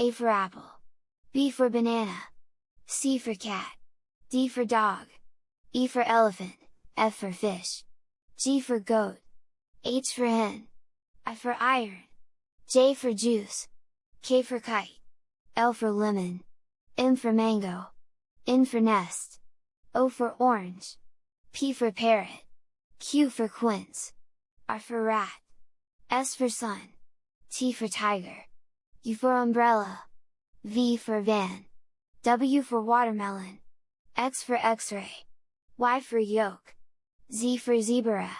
A for apple, B for banana, C for cat, D for dog, E for elephant, F for fish, G for goat, H for hen, I for iron, J for juice, K for kite, L for lemon, M for mango, N for nest, O for orange, P for parrot, Q for quince, R for rat, S for sun, T for tiger, U for umbrella, V for van, W for watermelon, X for x-ray, Y for yolk, Z for zebra,